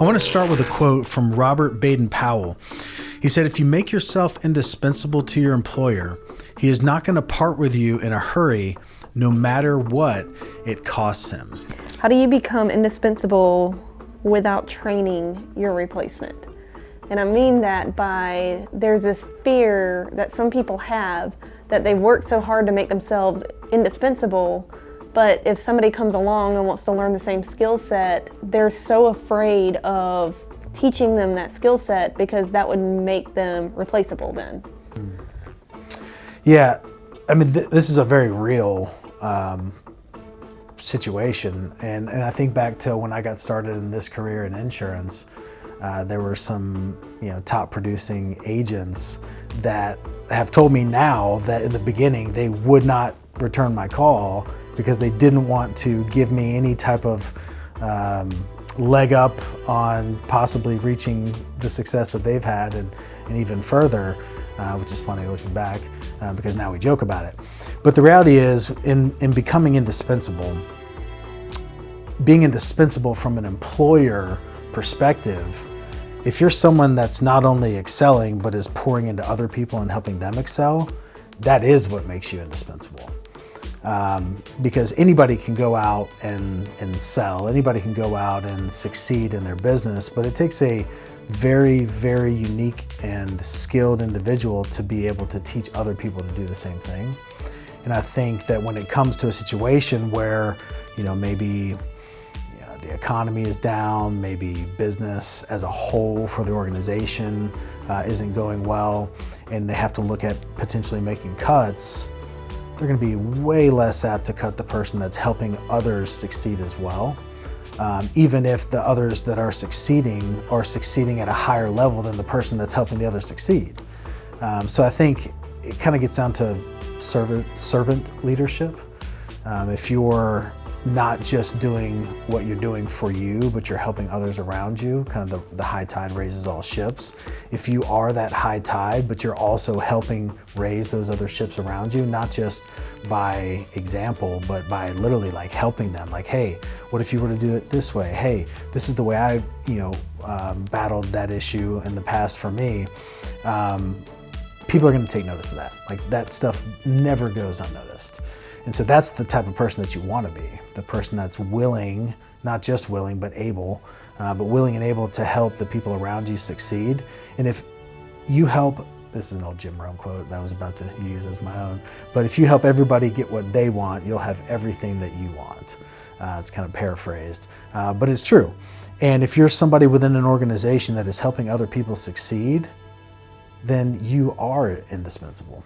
I want to start with a quote from Robert Baden Powell. He said, If you make yourself indispensable to your employer, he is not going to part with you in a hurry, no matter what it costs him. How do you become indispensable without training your replacement? And I mean that by there's this fear that some people have that they've worked so hard to make themselves indispensable but if somebody comes along and wants to learn the same skill set, they're so afraid of teaching them that skill set because that would make them replaceable then. Yeah, I mean, th this is a very real um, situation. And, and I think back to when I got started in this career in insurance, uh, there were some you know top producing agents that have told me now that in the beginning they would not return my call because they didn't want to give me any type of um, leg up on possibly reaching the success that they've had and, and even further, uh, which is funny looking back uh, because now we joke about it. But the reality is in, in becoming indispensable, being indispensable from an employer perspective, if you're someone that's not only excelling, but is pouring into other people and helping them excel, that is what makes you indispensable um, because anybody can go out and, and sell, anybody can go out and succeed in their business, but it takes a very, very unique and skilled individual to be able to teach other people to do the same thing. And I think that when it comes to a situation where, you know, maybe the economy is down, maybe business as a whole for the organization uh, isn't going well, and they have to look at potentially making cuts, they're going to be way less apt to cut the person that's helping others succeed as well. Um, even if the others that are succeeding are succeeding at a higher level than the person that's helping the others succeed. Um, so I think it kind of gets down to servant, servant leadership. Um, if you're not just doing what you're doing for you, but you're helping others around you. Kind of the, the high tide raises all ships. If you are that high tide, but you're also helping raise those other ships around you, not just by example, but by literally like helping them. Like, hey, what if you were to do it this way? Hey, this is the way I, you know, um, battled that issue in the past for me. Um, people are going to take notice of that. Like that stuff never goes unnoticed. And so that's the type of person that you want to be, the person that's willing, not just willing, but able, uh, but willing and able to help the people around you succeed. And if you help, this is an old Jim Rohn quote that I was about to use as my own, but if you help everybody get what they want, you'll have everything that you want. Uh, it's kind of paraphrased, uh, but it's true. And if you're somebody within an organization that is helping other people succeed, then you are indispensable.